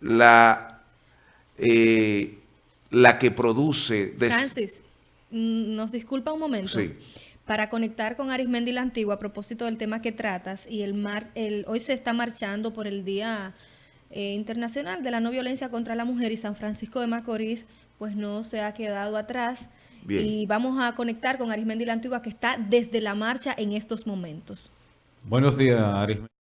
la, eh, la que produce... Francis, mm, nos disculpa un momento. Sí. Para conectar con Arismendi la Antigua a propósito del tema que tratas, y el, mar, el hoy se está marchando por el Día eh, Internacional de la No Violencia contra la Mujer y San Francisco de Macorís, pues no se ha quedado atrás. Y vamos a conectar con Arismendi la Antigua que está desde la marcha en estos momentos. Buenos días, Arismendi.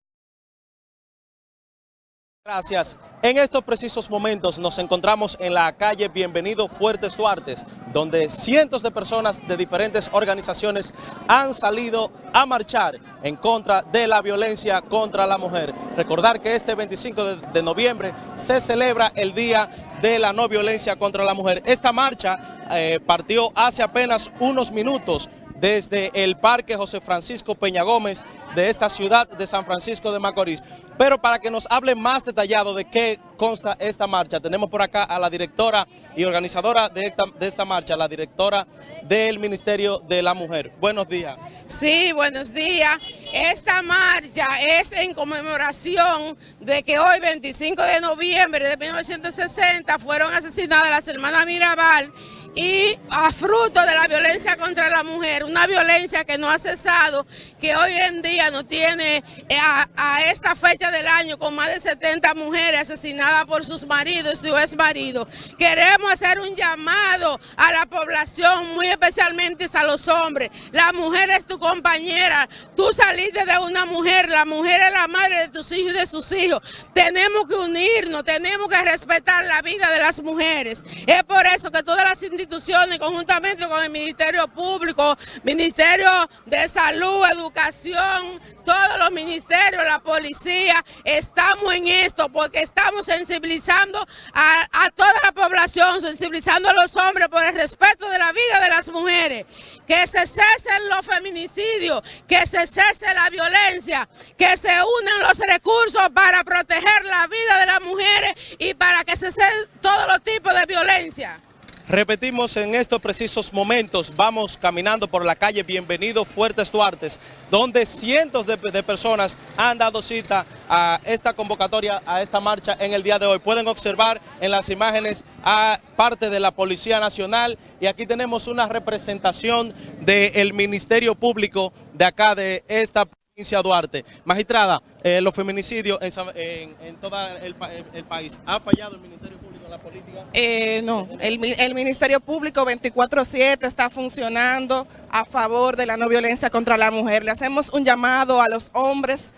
Gracias. En estos precisos momentos nos encontramos en la calle Bienvenido Fuertes Duartes, donde cientos de personas de diferentes organizaciones han salido a marchar en contra de la violencia contra la mujer. Recordar que este 25 de, noviembre se celebra el Día de la No Violencia contra la Mujer. Esta marcha eh, partió hace apenas unos minutos desde el Parque José Francisco Peña Gómez de esta ciudad de San Francisco de Macorís. Pero para que nos hable más detallado de qué consta esta marcha, tenemos por acá a la directora y organizadora de esta, marcha, la directora del Ministerio de la Mujer. Buenos días. Sí, buenos días. Esta marcha es en conmemoración de que hoy, 25 de noviembre de 1960, fueron asesinadas las hermanas Mirabal y a fruto de la violencia contra la mujer, una violencia que no ha cesado, que hoy en día no tiene eh, a, esta fecha del año con más de 70 mujeres asesinadas por sus maridos y su ex marido. Queremos hacer un llamado a la población, muy especialmente a los hombres. La mujer es tu compañera, tú saliste de una mujer, la mujer es la madre de tus hijos y de sus hijos. Tenemos que unirnos, tenemos que respetar la vida de las mujeres. Es por eso que todas las instituciones conjuntamente con el Ministerio Público, Ministerio de Salud, Educación, todos los ministerios, la policía, estamos en esto porque estamos sensibilizando a, a, toda la población, sensibilizando a los hombres por el respeto de la vida de las mujeres, que se cesen los feminicidios, que se cese la violencia, que se unan los recursos para proteger la vida de las mujeres y para que se cesen todos los tipos de violencia. Repetimos en estos precisos momentos, vamos caminando por la calle Bienvenido Fuertes Duartes, donde cientos de, personas han dado cita a esta convocatoria, a esta marcha en el día de hoy. Pueden observar en las imágenes a parte de la Policía Nacional y aquí tenemos una representación del Ministerio Público de acá de esta provincia Duarte. Magistrada, eh, los feminicidios en, todo el, el país, ¿ha fallado el Ministerio Público? La política? Eh, no, el, el, Ministerio Público 24-7 está funcionando a favor de la no violencia contra la mujer. Le hacemos un llamado a los hombres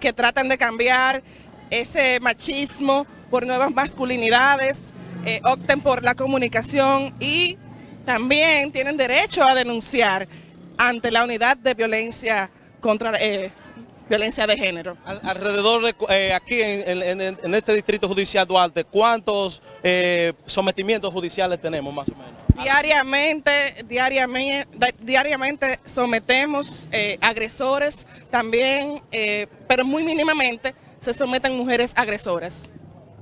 que tratan de cambiar ese machismo por nuevas masculinidades, eh, opten por la comunicación y también tienen derecho a denunciar ante la unidad de violencia contra eh, violencia de género. alrededor de eh, aquí en, este distrito judicial Duarte, ¿cuántos eh, sometimientos judiciales tenemos más o menos? Diariamente, diariamente, diariamente sometemos eh, agresores también, pero muy mínimamente se someten mujeres agresoras.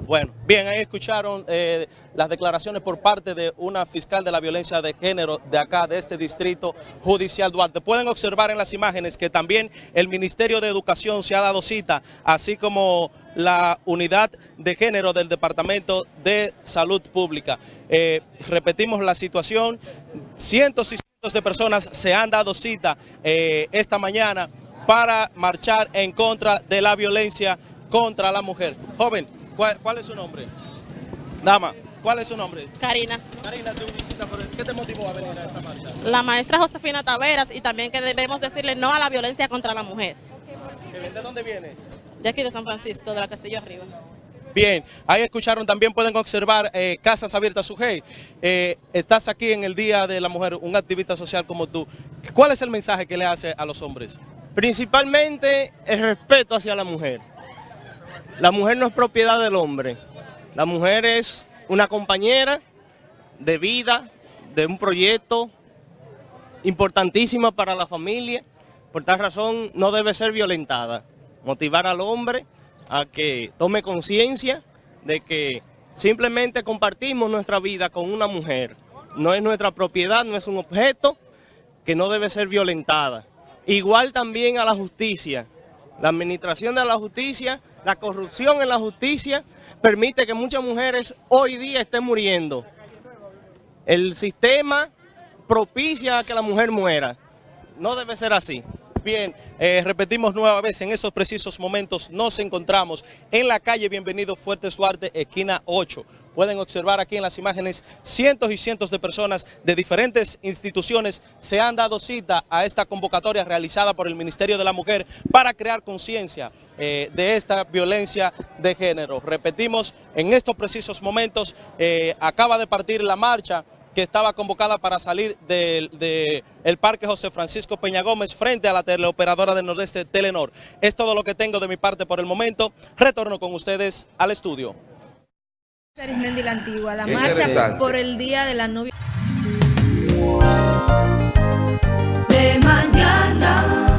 Bueno, bien, ahí escucharon eh, las declaraciones por parte de una fiscal de la violencia de género de acá, de este distrito judicial Duarte. Pueden observar en las imágenes que también el Ministerio de Educación se ha dado cita, así como la unidad de género del Departamento de Salud Pública. Eh, repetimos la situación, cientos y cientos de personas se han dado cita eh, esta mañana para marchar en contra de la violencia contra la mujer. Joven, ¿Cuál, es su nombre? Dama, ¿cuál es su nombre? Karina. Karina, te visita, ¿qué te motivó a venir a esta marcha? La maestra Josefina Taveras y también que debemos decirle no a la violencia contra la mujer. ¿De dónde vienes? De aquí de San Francisco, de la Castillo Arriba. Bien, ahí escucharon, también pueden observar eh, Casas Abiertas Sujei. Eh, estás aquí en el Día de la Mujer, un activista social como tú. ¿Cuál es el mensaje que le hace a los hombres? Principalmente el respeto hacia la mujer. La mujer no es propiedad del hombre. La mujer es una compañera de vida, de un proyecto importantísima para la familia. Por tal razón no debe ser violentada. Motivar al hombre a que tome conciencia de que simplemente compartimos nuestra vida con una mujer. No es nuestra propiedad, no es un objeto que no debe ser violentada. Igual también a la justicia. La administración de la justicia La corrupción en la justicia permite que muchas mujeres hoy día estén muriendo. El sistema propicia que la mujer muera. No debe ser así. Bien, eh, repetimos nueva vez, en estos precisos momentos nos encontramos en la calle Bienvenido Fuerte Suarte, esquina 8. Pueden observar aquí en las imágenes cientos y cientos de personas de diferentes instituciones se han dado cita a esta convocatoria realizada por el Ministerio de la Mujer para crear conciencia eh, de esta violencia de género. Repetimos, en estos precisos momentos eh, acaba de partir la marcha que estaba convocada para salir del Parque José Francisco Peña Gómez frente a la teleoperadora del Nordeste Telenor. Es todo lo que tengo de mi parte por el momento. Retorno con ustedes al estudio. Arismendi la Antigua, la marcha por el Día de la Novia. De mañana.